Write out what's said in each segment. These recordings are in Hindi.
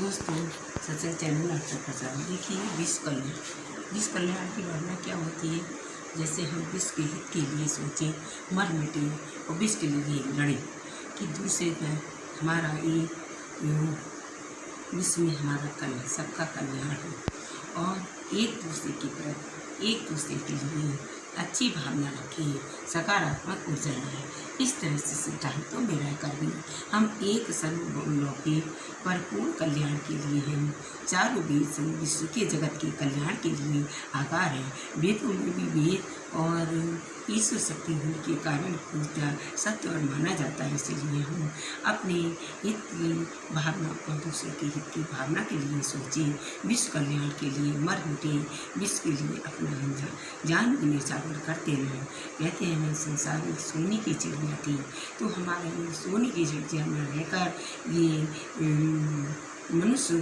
दोस्तों सत्संग चैनल आपका प्रचार देखिए विश्व कल्याण विश्व कल्याण की भावना क्या होती है? जैसे हम विश्व के हित के लिए सोचें, मर मिटे और विश्व के लिए लड़ें। कि दूसरे पर हमारा ये विश्व में हमारा कल्याण सबका कल्याण हो। और एक दूसरे की प्रति, एक दूसरे के लिए अच्छी भावना रखें सकारात्मक ऊर्जा लाएँ इस तरह से सिद्धांतों में रहकर भी हम एक सर्वलौकिक भरपूर कल्याण के लिए हैं। चारों वेद विश्व के जगत के कल्याण के लिए आकार है। वेदों में भी वेद और ईश्वर शक्ति होने के कारण पूजा सत्य और माना जाता है। इसलिए हम अपने हित की भावना और दूसरे के हित की भावना के लिए सोचें, विश्व कल्याण के लिए मर उठे, विश्व के लिए अपना जान भी निचावर करते रहें। कहते हैं, मैं संसार में सोने की चिड़िया थी तो हमारे सोने की चिड़िया में रहकर ये मनुष्य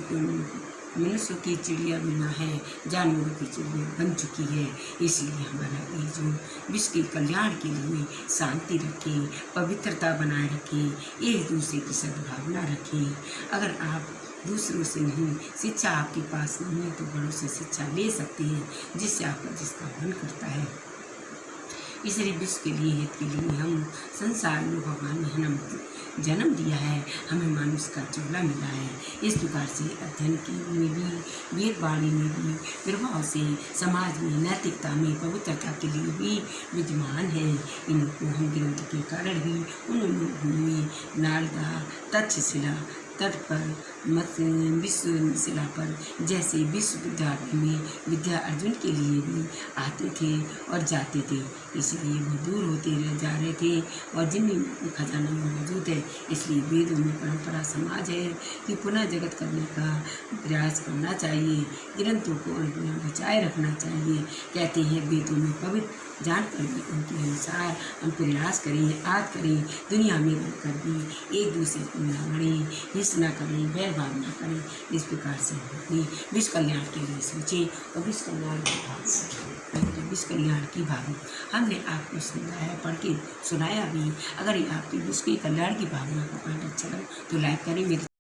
मनुष्य की चिड़िया बिना है, जानवरों की चिड़िया बन चुकी है। इसलिए हमारा ये जो विश्व के कल्याण के लिए शांति रखें, पवित्रता बनाए रखें, एक दूसरे की सद्भावना रखें। अगर आप दूसरों से नहीं, शिक्षा आपके पास नहीं है तो बड़ों से शिक्षा ले सकते हैं, जिससे आपका, जिसका मन करता है। इसलिए विश्व के लिए, हित के लिए हम संसार में भगवान ने हमें जन्म दिया है, हमें मानुष का चोला मिला है। इस प्रकार से अध्ययन की में भी वेदवाणी में भी, प्रभाव से समाज में नैतिकता में पवित्रता के लिए भी विद्यमान है। इनको हम ग्रंथ के कारण भी उन्होंने नारदा तक्षशिला तट पर मत, विश्व शिला पर, जैसे विश्व विद्यार्थी में विद्या अर्जुन के लिए भी आते थे और जाते थे। इसलिए वो दूर होते रह जा रहे थे और जिन खजाना में मौजूद है, इसलिए वेदों में परंपरा समाज है कि पुनः जगत करने का प्रयास करना चाहिए, ग्रंथों को बचाए रखना चाहिए। कहते हैं, वेदों में पवित्र जानकर भी उनके अनुसार हम प्रयास करें, याद करें, दुनिया में रहकर भी एक दूसरे को न लड़ें हिस्स न करें वैरभाव ना करें, इस प्रकार से हम अपने विश्व कल्याण के लिए सोचें और विश्व कल्याण की भावना विश्व कल्याण की भावना, हमने आपको समझाया, पढ़ के सुनाया भी। अगर आपकी विश्व के कल्याण की भावना का पाठ अच्छा लगा तो लाइक करें, मेरे